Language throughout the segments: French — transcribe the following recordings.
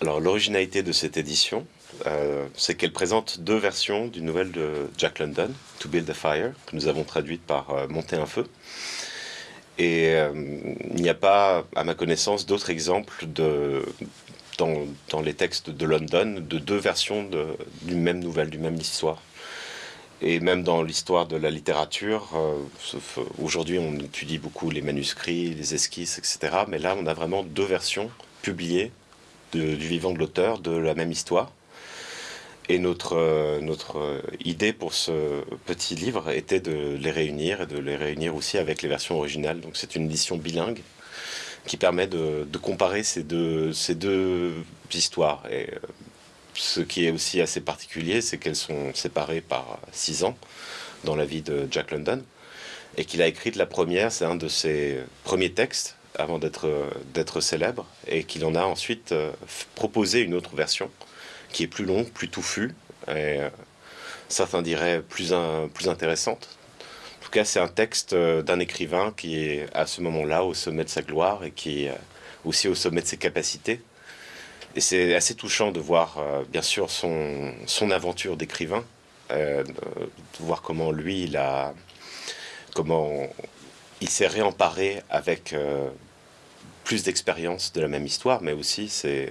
Alors l'originalité de cette édition, euh, c'est qu'elle présente deux versions d'une nouvelle de Jack London, To Build a Fire, que nous avons traduite par euh, Monter un feu. Et euh, il n'y a pas, à ma connaissance, d'autres exemples de, dans, les textes de London de deux versions d'une même nouvelle, d'une même histoire. Et même dans l'histoire de la littérature, aujourd'hui on étudie beaucoup les manuscrits, les esquisses, etc. Mais là on a vraiment deux versions publiées du vivant de l'auteur de la même histoire. Et notre, euh, notre euh, idée pour ce petit livre était de les réunir et de les réunir aussi avec les versions originales. Donc c'est une édition bilingue qui permet de, comparer ces deux, ces deux histoires. Et euh, ce qui est aussi assez particulier, c'est qu'elles sont séparées par six ans dans la vie de Jack London. Et qu'il a écrit la première, c'est un de ses premiers textes avant d'être célèbre, et qu'il en a ensuite proposé une autre version qui est plus longue, plus touffue, et euh, certains diraient plus, intéressante. En tout cas, c'est un texte euh, d'un écrivain qui est à ce moment-là au sommet de sa gloire et qui est euh, aussi au sommet de ses capacités. Et c'est assez touchant de voir, bien sûr, son, son aventure d'écrivain, de voir comment lui, il a, comment il s'est réemparé avec plus d'expérience de la même histoire, mais aussi c'est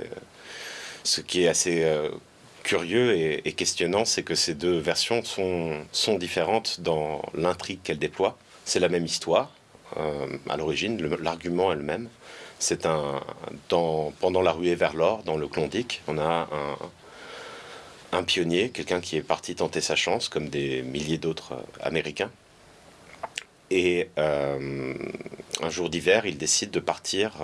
ce qui est assez euh, curieux et, questionnant, c'est que ces deux versions sont, différentes dans l'intrigue qu'elles déploient. C'est la même histoire, euh, à l'origine, l'argument est le même. C'est un, dans, pendant la ruée vers l'or, dans le Klondike, on a un, pionnier, quelqu'un qui est parti tenter sa chance, comme des milliers d'autres euh, Américains. Et un jour d'hiver, il décide de partir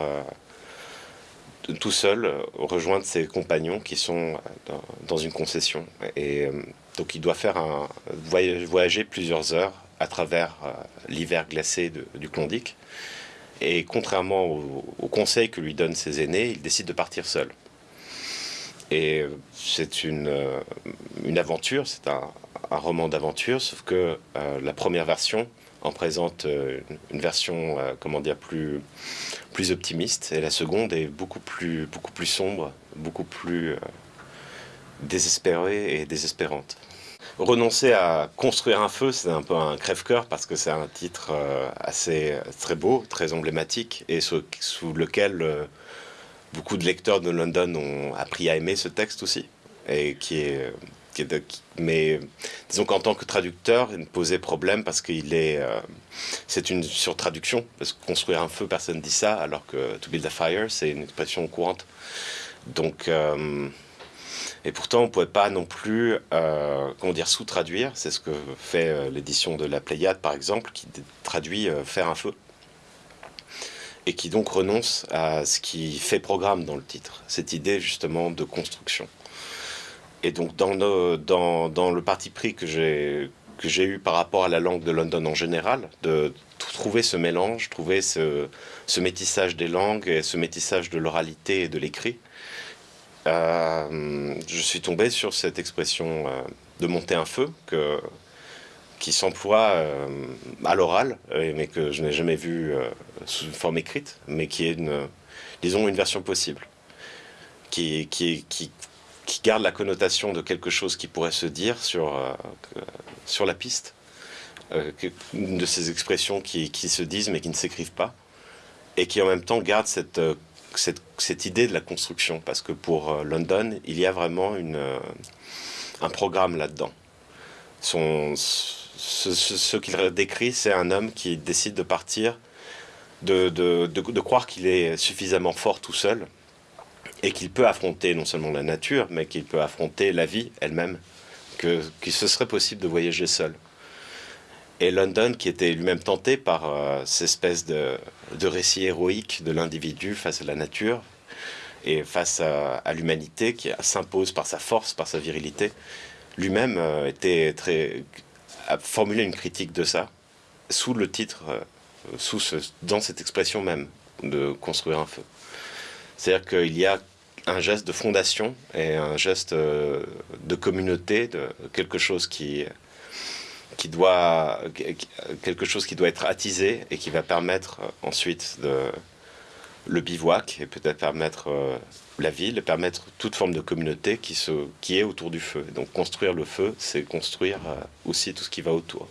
tout seul euh, rejoindre ses compagnons qui sont euh, dans, une concession. Et euh, donc il doit faire un voyager plusieurs heures à travers l'hiver glacé du Klondike. Et contrairement au, conseil que lui donnent ses aînés, il décide de partir seul. Et c'est une aventure, c'est un, roman d'aventure, sauf que la première version en présente une version, comment dire, plus plus optimiste et la seconde est beaucoup plus, beaucoup plus sombre, beaucoup plus euh, désespérée et désespérante. Renoncer à construire un feu, c'est un peu un crève-cœur parce que c'est un titre euh, assez très beau, très emblématique et sous, sous lequel euh, beaucoup de lecteurs de London ont appris à aimer ce texte aussi et qui est mais disons qu'en tant que traducteur, il me posait problème parce qu'il est, euh, c'est une surtraduction. Parce que construire un feu, personne ne dit ça, alors que to build a fire, c'est une expression courante. Donc, euh, et pourtant, on ne pouvait pas non plus, euh, comment dire, sous-traduire. C'est ce que fait l'édition de la Pléiade, par exemple, qui traduit faire un feu et qui donc renonce à ce qui fait programme dans le titre, cette idée justement de construction. Et donc dans, le parti pris que j'ai eu par rapport à la langue de London en général, de trouver ce mélange, trouver ce, métissage des langues et ce métissage de l'oralité et de l'écrit, euh, je suis tombé sur cette expression euh, de monter un feu qui s'emploie euh, à l'oral, mais que je n'ai jamais vu sous une forme écrite, mais qui est, une, disons, une version possible, qui, qui, qui qui garde la connotation de quelque chose qui pourrait se dire sur, euh, sur la piste. Euh, une de ces expressions qui, qui, se disent mais qui ne s'écrivent pas. Et qui en même temps garde cette, euh, cette, cette, idée de la construction. Parce que pour London, il y a vraiment une, un programme là-dedans. Ce, qu'il décrit, c'est un homme qui décide de partir, de, de, de croire qu'il est suffisamment fort tout seul et qu'il peut affronter non seulement la nature, mais qu'il peut affronter la vie elle-même, que, que ce serait possible de voyager seul. Et London, qui était lui-même tenté par euh, cette espèce de, de récit héroïque de l'individu face à la nature et face à, l'humanité, qui s'impose par sa force, par sa virilité, lui-même euh, était très a formulé une critique de ça sous le titre, euh, sous ce, dans cette expression même de construire un feu. C'est-à-dire qu'il y a un geste de fondation et un geste euh, de communauté, de quelque chose qui, doit, être attisé et qui va permettre euh, ensuite le bivouac et peut-être permettre la ville, permettre toute forme de communauté qui est autour du feu. Donc construire le feu, c'est construire aussi tout ce qui va autour.